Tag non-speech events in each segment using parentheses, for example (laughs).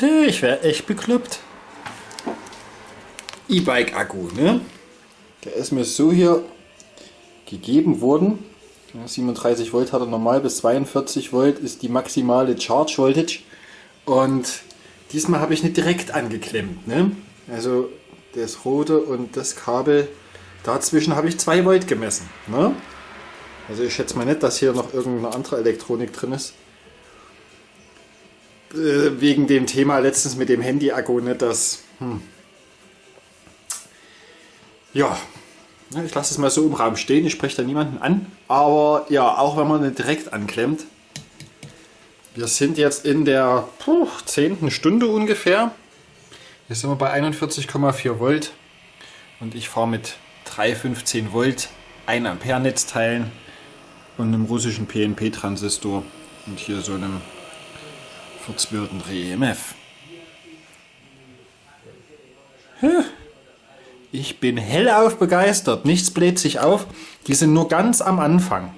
Ich wäre echt bekloppt. E-Bike-Akku, ne? Der ist mir so hier gegeben worden. 37 Volt hat er normal, bis 42 Volt ist die maximale Charge Voltage. Und diesmal habe ich nicht direkt angeklemmt. Ne? Also das rote und das Kabel, dazwischen habe ich 2 Volt gemessen. Ne? Also ich schätze mal nicht, dass hier noch irgendeine andere Elektronik drin ist. Äh, wegen dem Thema letztens mit dem Handy-Akku, ne, das... Hm. Ja, ich lasse es mal so im Raum stehen, ich spreche da niemanden an. Aber ja, auch wenn man nicht direkt anklemmt. Wir sind jetzt in der puh, 10. Stunde ungefähr. Jetzt sind wir bei 41,4 Volt. Und ich fahre mit 315 Volt 1 Ampere Netzteilen und einem russischen PNP-Transistor und hier so einem Fuchsbürden EMF. Ich bin hellauf begeistert, nichts bläht sich auf, die sind nur ganz am Anfang.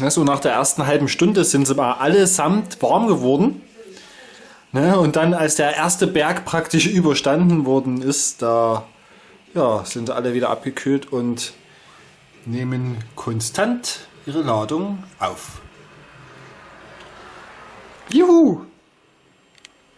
Ne, so nach der ersten halben Stunde sind sie mal allesamt warm geworden. Ne, und dann, als der erste Berg praktisch (laughs) überstanden worden ist, da ja, sind alle wieder abgekühlt und nehmen konstant ihre Ladung auf. Juhu!